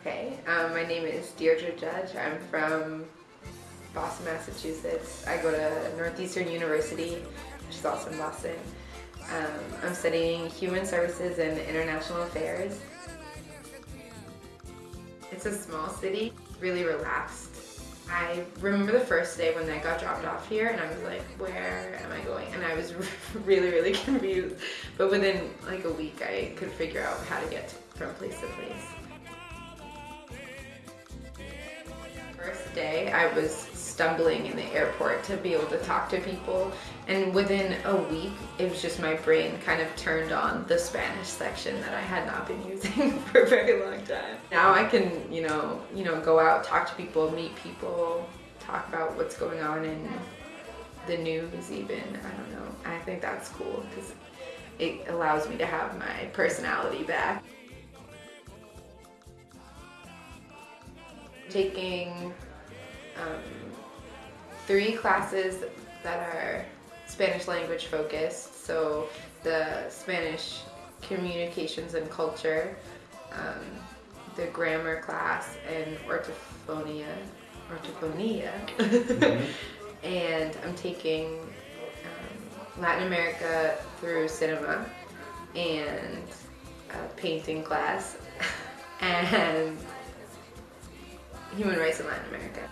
Okay, um, my name is Deirdre Judge. I'm from Boston, Massachusetts. I go to Northeastern University, which is also in Boston. Um, I'm studying Human Services and International Affairs. It's a small city, really relaxed. I remember the first day when I got dropped off here and I was like, where am I going? And I was really, really confused. But within like a week, I could figure out how to get from place to place. Day, I was stumbling in the airport to be able to talk to people. And within a week, it was just my brain kind of turned on the Spanish section that I had not been using for a very long time. Now I can, you know, you know, go out, talk to people, meet people, talk about what's going on in the news even. I don't know. I think that's cool because it allows me to have my personality back. Taking um, three classes that are Spanish language focused. So the Spanish communications and culture, um, the grammar class, and orthophonia. Orthophonia. Mm-hmm. and I'm taking um, Latin America through cinema and a painting class and human rights in Latin America.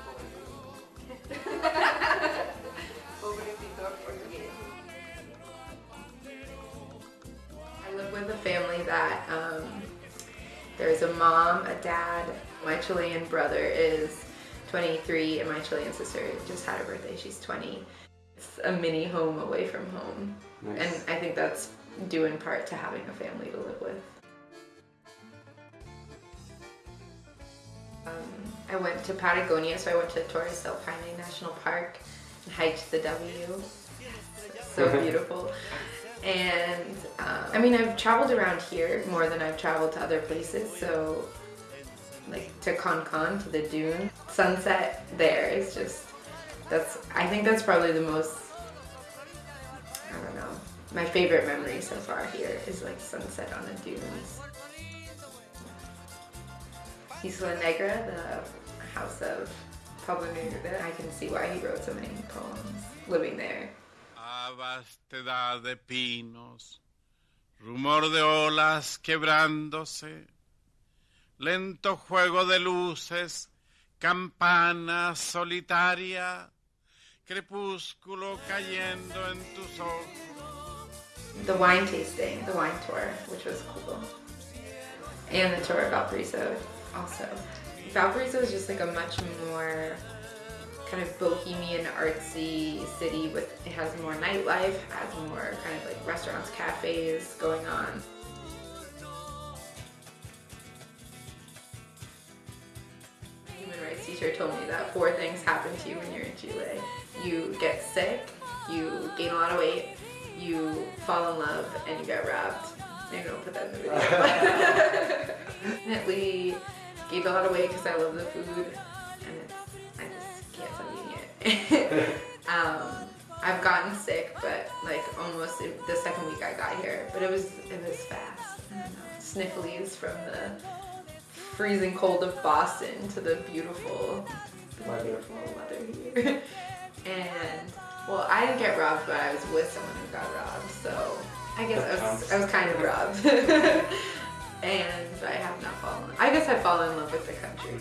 That um, there's a mom, a dad, my Chilean brother is 23 and my Chilean sister just had her birthday, she's 20. It's a mini home away from home. Nice. And I think that's due in part to having a family to live with. Um, I went to Patagonia, so I went to Torres del Paine National Park and hiked the W. So beautiful. And uh, I mean, I've traveled around here more than I've traveled to other places. So, like to Con to the dune, sunset there is just that's. I think that's probably the most. I don't know. My favorite memory so far here is like sunset on the dunes. Isla Negra, the house of Pablo Neruda. I can see why he wrote so many poems living there. A vastedad de pinos, rumor de olas quebrándose, lento juego de luces, campana solitaria, crepúsculo cayendo en tus ojos. The wine tasting, the wine tour, which was cool. And the tour of Valparaiso also. Valparaiso is just like a much more kind of bohemian artsy city with it has more nightlife, has more kind of like restaurants, cafes going on. Human rights teacher told me that four things happen to you when you're in Chile. You get sick, you gain a lot of weight, you fall in love, and you get robbed. Maybe I'll put that in the video. Definitely gained a lot of weight because I love the food um, I've gotten sick, but like almost the second week I got here, but it was it was fast. I don't know, snifflies from the freezing cold of Boston to the beautiful, the beautiful weather here. and well, I didn't get robbed, but I was with someone who got robbed, so I guess I was I was kind of robbed. and I have not fallen. I guess I've fallen in love with the country.